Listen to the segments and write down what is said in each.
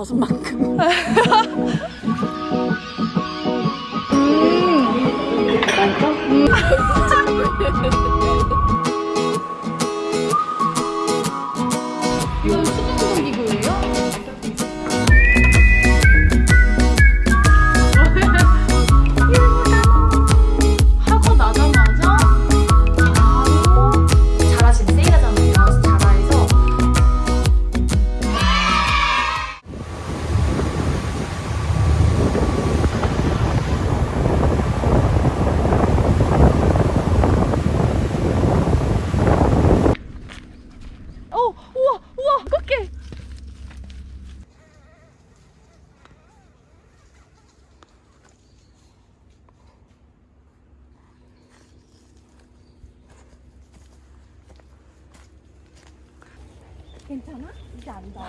벗은 만큼. 이 괜찮아? 이제 안 더워?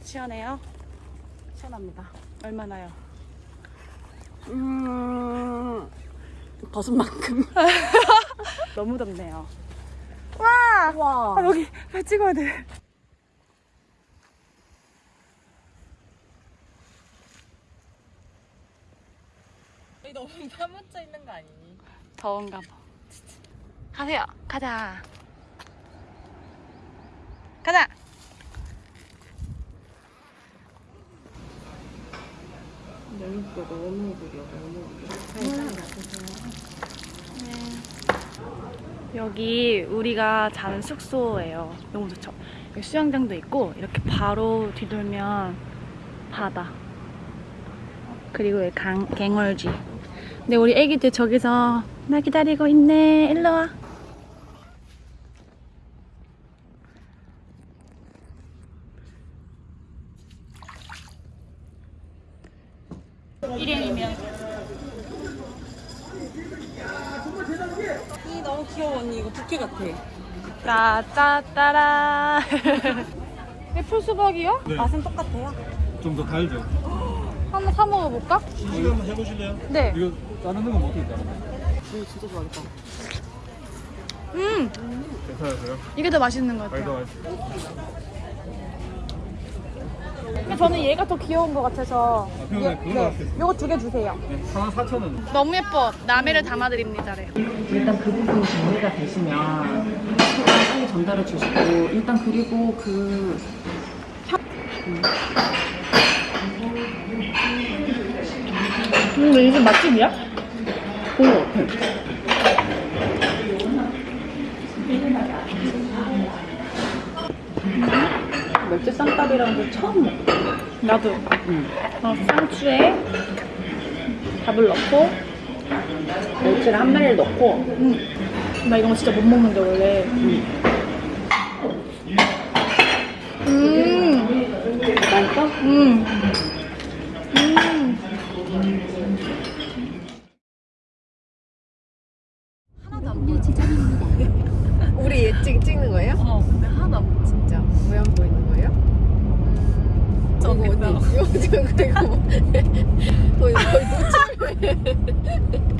시원해요? 시원합니다. 얼마나요? 음, 벗은 만큼. 너무 덥네요. 와! 아, 여기 발 찍어야 돼. 너무 사무쳐 있는 거 아니니? 더운가 봐. 가세요. 가자. 가자. 여기도 너무 구려, 너무 여기 우리가 자는 숙소예요. 너무 좋죠. 여기 수영장도 있고 이렇게 바로 뒤돌면 바다. 그리고 여기 강, 갱월지. 근데 우리 애기들 저기서 나 기다리고 있네. 일로 와. 일행이면 이 너무 귀여워 언니 이거 부케 같아. 따따따라. 애플 수박이요? 네. 맛은 똑같아요. 좀 더 달죠? 한번 사 먹어볼까? 한번 해보실래요? 네. 이거 자르는 건 어떻게 자르나요? 이거 진짜 좋아하겠다. 음, 괜찮으세요? 이게 더 맛있는 것 아니, 더 같아요. 맛있어요. 근데 저는 얘가 더 귀여운 것 같아서. 아, 그거 같아요. 요거 두 개 주세요. 네, 하나 4,000원. 너무 예뻐. 남해를 담아드립니다래. 일단 그 부분이 정리가 되시면 빨리 전달해 주시고 일단 그리고 그 음, 이게 맛집이야? 같아. 멸치 쌈밥이라는 걸 처음 먹어. 나도. 응. 어, 상추에 밥을 넣고. 멸치를 한 마리를 넣고 음. 나 이런 거 진짜 못 먹는데, 원래. 음. 맛있어? 음. 음. 우리 얘 찍, 찍는 거예요? 어. 근데 하나도 안 진짜 모양 보이는 거예요? 이거 언니 이거 지금 그리고 거의 거의 왜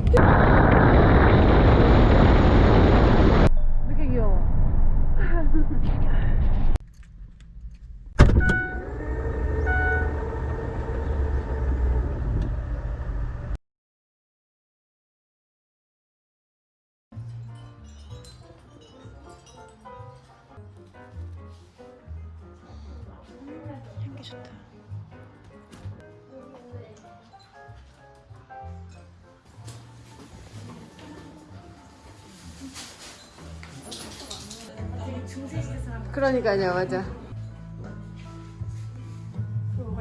그러니까요 맞아.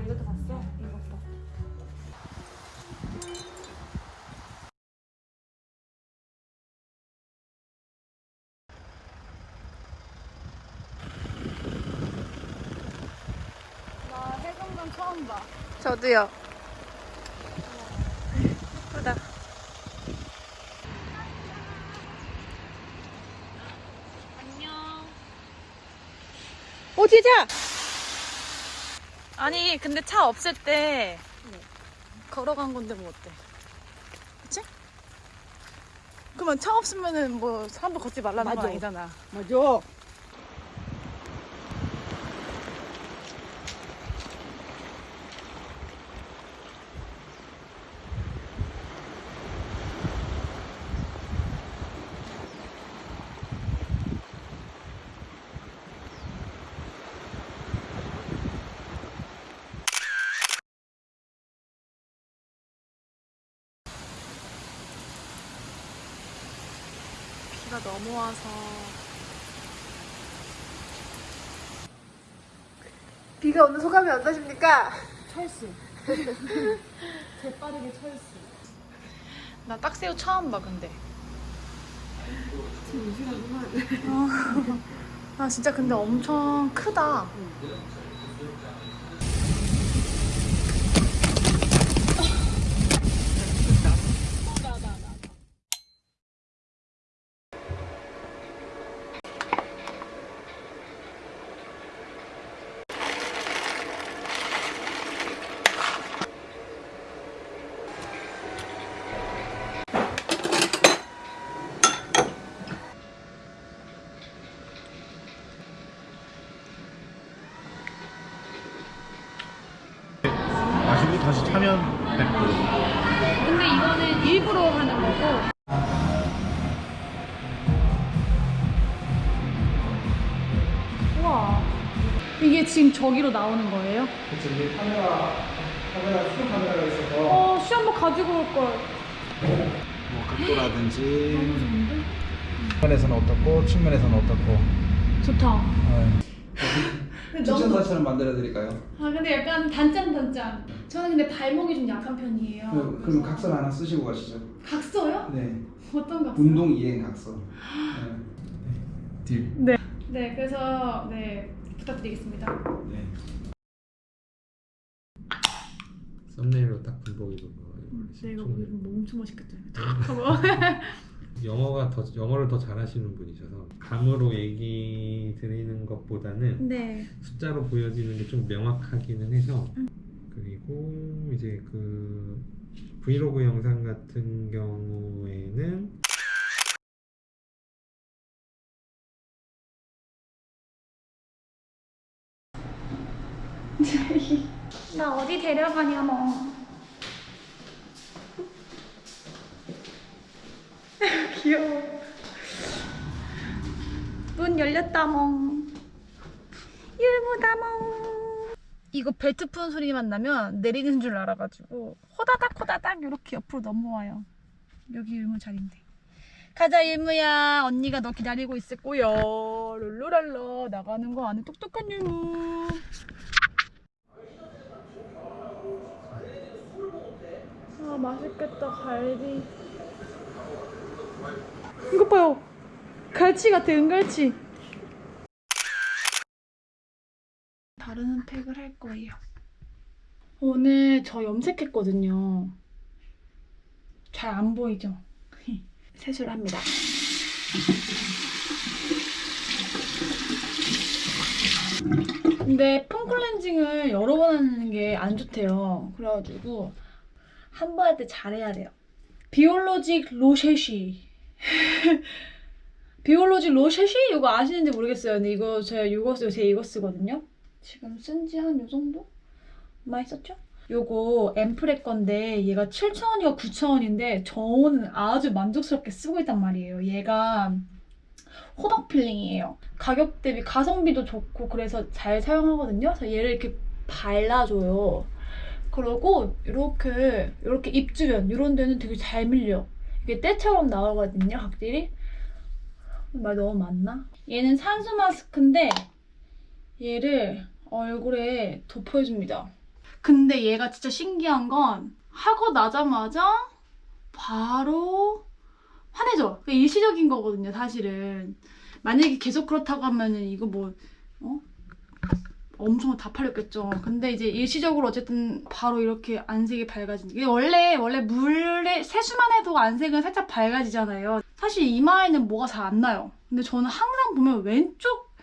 이것도 봤어? 이것도. 나 해금강 처음 봐. 저도요. 예쁘다. 안녕. 오 진짜. 아니 근데 차 없을 때 걸어간 건데 뭐 어때? 그치? 그러면 차 없으면은 뭐 사람도 걷지 말라는 건 맞아. 아니잖아. 맞아. 비가 너무 와서 비가 오는 소감이 어떠십니까? 철수. 재빠르게 철수. 나 딱새우 처음 봐 근데. 어. 아 진짜 근데 엄청 크다. 마 이게 지금 저기로 나오는 거예요? 그쵸, 이게 카메라, 카메라, 수동 카메라가 있어서 어, 시험 뭐 가지고 올 걸. 뭐 각도라든지 측면에서는 어떻고 측면에서는 어떻고 좋다. 추천사처럼 만들어 드릴까요? 아, 근데 약간 단짠 단짠. 저는 근데 발목이 좀 약한 편이에요. 그, 그럼 각서 하나 쓰시고 가시죠. 각서요? 네. 어떤 각서? 운동 이행 각서. 네. 딜. 네, 그래서 네 부탁드리겠습니다. 네. 썸네일로 딱 군복이 거 네, 이거 뭐 엄청 맛있겠다. 영어가 더 영어를 더 잘하시는 분이셔서 감으로 얘기 드리는 것보다는 네. 숫자로 보여지는 게 좀 명확하기는 해서 그리고 이제 그 브이로그 영상 같은 경우에는 나 어디 데려가냐 뭐. 귀여워. 문 열렸다 멍. 율무다 멍. 이거 벨트 푸는 소리만 나면 내리는 줄 알아가지고 호다닥 호다닥 이렇게 옆으로 넘어와요. 여기 율무 자리인데. 가자 율무야. 언니가 너 기다리고 있을 거야. 룰루랄라 나가는 거 아는 똑똑한 율무. 아 맛있겠다 갈비. 이것 봐요. 갈치 같아 은갈치. 다른 팩을 할 거예요. 오늘 저 염색했거든요. 잘 안 보이죠? 세수를 합니다. 근데 폼 클렌징을 여러 번 하는 게 안 좋대요. 그래가지고 한 번 할 때 잘해야 돼요. Biologique Recherche. Biologique Recherche? 이거 아시는지 모르겠어요. 근데 이거 제가 이거 요새 이거 쓰거든요. 지금 쓴 지 한 요 정도? 많이 썼죠? 요거 앰플의 건데 얘가 7,000원이가 9,000원인데 저는 아주 만족스럽게 쓰고 있단 말이에요. 얘가 호박 필링이에요. 가격 대비 가성비도 좋고 그래서 잘 사용하거든요. 그래서 얘를 이렇게 발라줘요. 그러고 이렇게 이렇게 입 주변 이런 데는 되게 잘 밀려. 이게 때처럼 나오거든요, 각질이. 말 너무 많나? 얘는 산수 마스크인데 얘를 얼굴에 덮어줍니다. 근데 얘가 진짜 신기한 건 하고 나자마자 바로 환해져. 일시적인 거거든요, 사실은. 만약에 계속 그렇다고 하면은 이거 뭐 어? 엄청 다 팔렸겠죠. 근데 이제 일시적으로 어쨌든 바로 이렇게 안색이 밝아진. 이게 원래 원래 물에 세수만 해도 안색은 살짝 밝아지잖아요. 사실 이마에는 뭐가 잘 안 나요. 근데 저는 항상 보면 왼쪽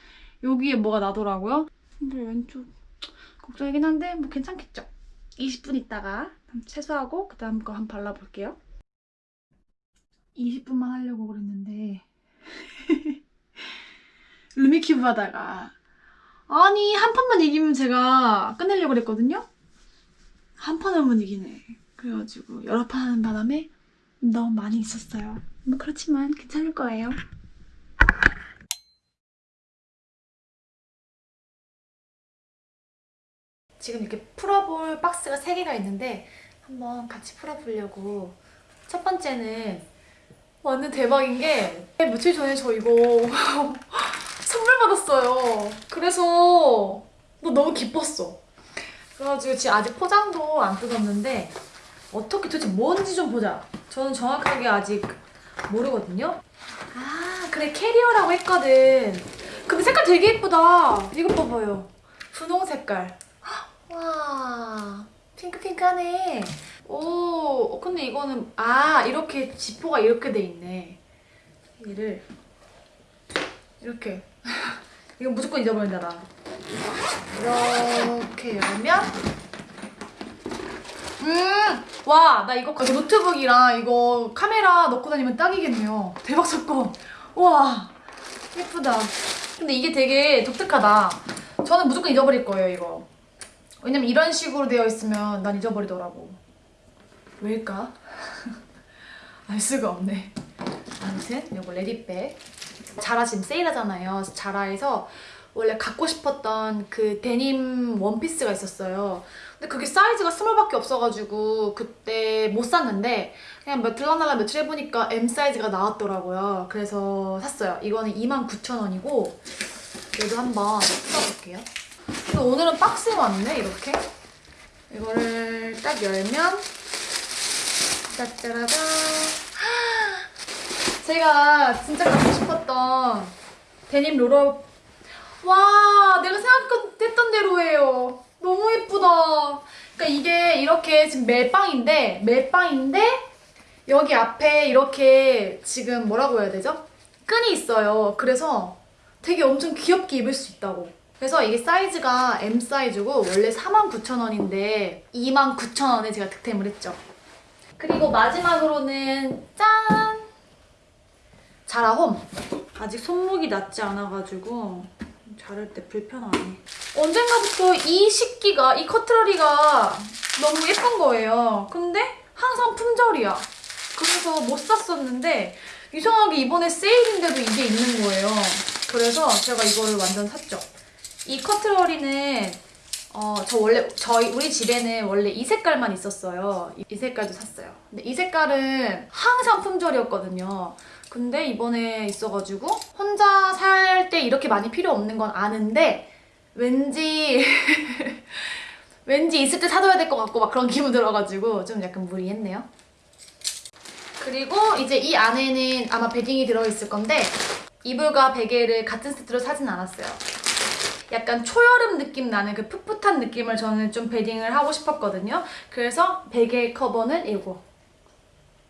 여기에 뭐가 나더라고요. 근데 왼쪽 걱정이긴 한데 뭐 괜찮겠죠. 20분 있다가 세수하고 그다음 거 한번 발라볼게요. 20분만 하려고 그랬는데 루미큐브 하다가 아니 한 판만 이기면 제가 끝내려고 그랬거든요? 한 판을 못 이기네. 그래가지고 여러 판 하는 바람에 너무 많이 있었어요. 뭐 그렇지만 괜찮을 거예요. 지금 이렇게 풀어볼 박스가 3개가 있는데 한번 같이 풀어보려고. 첫 번째는 완전 대박인 게 며칠 전에 저 이거 받았어요. 그래서 너 너무 기뻤어. 그래가지고 지금 아직 포장도 안 뜯었는데 어떻게 도대체 뭔지 좀 보자. 저는 정확하게 아직 모르거든요. 아 그래 캐리어라고 했거든. 근데 색깔 되게 예쁘다. 이거 봐봐요. 분홍 색깔. 와 핑크핑크하네. 오 근데 이거는 아 이렇게 지퍼가 이렇게 돼 있네. 얘를 이렇게 이거 무조건 잊어버린다 나. 이렇게 열면 음! 와, 나 이거 노트북이랑 이거 카메라 넣고 다니면 딱이겠네요. 대박 사건. 와, 예쁘다. 근데 이게 되게 독특하다. 저는 무조건 잊어버릴 거예요, 이거. 왜냐면 이런 식으로 되어 있으면 난 잊어버리더라고. 왜일까? 알 수가 없네. 아무튼 이거 레디백. 자라 지금 세일하잖아요. 자라에서 원래 갖고 싶었던 그 데님 원피스가 있었어요. 근데 그게 사이즈가 small밖에 없어가지고 그때 못 샀는데 그냥 며칠 날라 며칠 해보니까 M 사이즈가 나왔더라고요. 그래서 샀어요. 이거는 29,000원이고 얘도 한번 써볼게요. 근데 오늘은 박스에 왔네 이렇게. 이거를 딱 열면 짜짜라잔 제가 진짜 갖고 싶었던 데님 롤업. 와 내가 생각했던 대로예요. 너무 예쁘다. 그러니까 이게 이렇게 지금 멜빵인데 멜빵인데 여기 앞에 이렇게 지금 뭐라고 해야 되죠? 끈이 있어요. 그래서 되게 엄청 귀엽게 입을 수 있다고. 그래서 이게 사이즈가 M 사이즈고 원래 49,000원인데 29,000원에 제가 득템을 했죠. 그리고 마지막으로는 짠! 자라홈 아직 손목이 낫지 않아가지고 자를 때 불편하네. 언젠가부터 이 식기가, 이 커트러리가 너무 예쁜 거예요. 근데 항상 품절이야. 그래서 못 샀었는데 이상하게 이번에 세일인데도 이게 있는 거예요. 그래서 제가 이거를 완전 샀죠. 이 커트러리는 어, 저 원래 저희 우리 집에는 원래 이 색깔만 있었어요. 이, 이 색깔도 샀어요. 근데 이 색깔은 항상 품절이었거든요. 근데 이번에 있어가지고 혼자 살 때 이렇게 많이 필요 없는 건 아는데 왠지 왠지 있을 때 사둬야 될 것 같고 막 그런 기분 들어가지고 좀 약간 무리했네요. 그리고 이제 이 안에는 아마 베딩이 들어있을 건데 이불과 베개를 같은 세트로 사진 않았어요. 약간 초여름 느낌 나는 그 풋풋한 느낌을 저는 좀 베딩을 하고 싶었거든요. 그래서 베개 커버는 이거.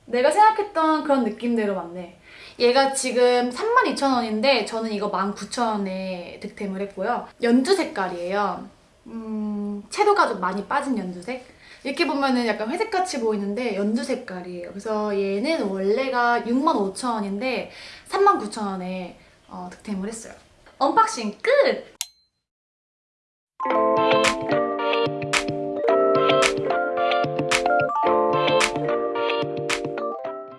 내가 생각했던 그런 느낌대로 맞네. 얘가 지금 32,000원인데 저는 이거 19,000원에 득템을 했고요. 연두 색깔이에요. 음, 채도가 좀 많이 빠진 연두색? 이렇게 보면은 약간 회색같이 보이는데 연두 색깔이에요. 그래서 얘는 원래가 65,000원인데 39,000원에 어, 득템을 했어요. unboxing 끝!